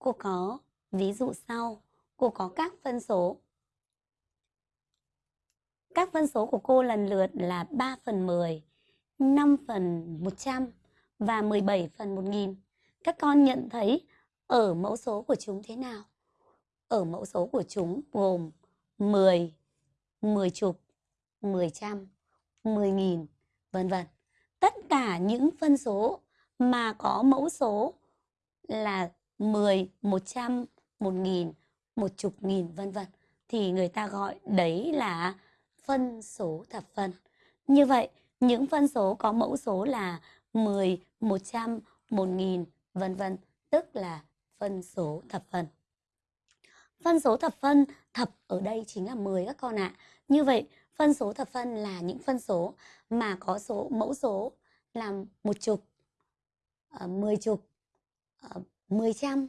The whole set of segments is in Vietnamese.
cô có ví dụ sau. Cô có các phân số. Các phân số của cô lần lượt là 3 phần 10, 5 phần 100 và 17 phần 1000. Các con nhận thấy ở mẫu số của chúng thế nào? Ở mẫu số của chúng gồm 10, 10 chục, 10 trăm, 10 nghìn, vân vân. Tất cả những phân số mà có mẫu số là 10, 100, 1000, một chục nghìn vân vân thì người ta gọi đấy là phân số thập phân. Như vậy, những phân số có mẫu số là 10, 100, 1000 vân vân, tức là phân số thập phân. Phân số thập phân thập ở đây chính là 10 các con ạ. À. Như vậy, phân số thập phân là những phân số mà có số mẫu số là một chục, uh, mười chục, ờ, uh, mười trăm,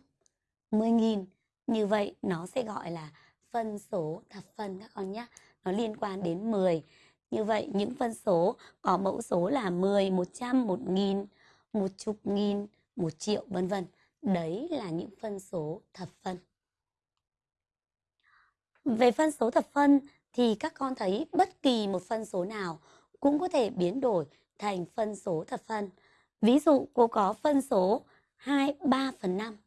mười nghìn. Như vậy nó sẽ gọi là phân số thập phân các con nhé. Nó liên quan đến 10. Như vậy những phân số có mẫu số là 10, 100, 1000, một chục nghìn, một triệu vân vân. Đấy là những phân số thập phân. Về phân số thập phân thì các con thấy bất kỳ một phân số nào cũng có thể biến đổi thành phân số thập phân. Ví dụ cô có phân số 2, 3 phần 5.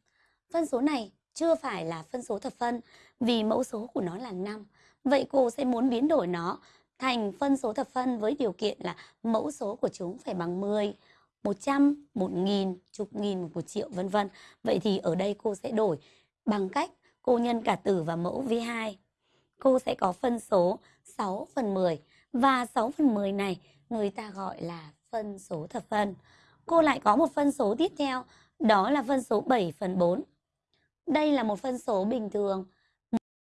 Phân số này chưa phải là phân số thập phân vì mẫu số của nó là 5. Vậy cô sẽ muốn biến đổi nó thành phân số thập phân với điều kiện là mẫu số của chúng phải bằng 10, 100, 1000, chục nghìn, một triệu vân vân. Vậy thì ở đây cô sẽ đổi bằng cách cô nhân cả tử và mẫu V2. Cô sẽ có phân số 6 phần 10 và 6 phần 10 này người ta gọi là phân số thập phân. Cô lại có một phân số tiếp theo, đó là phân số 7 phần 4. Đây là một phân số bình thường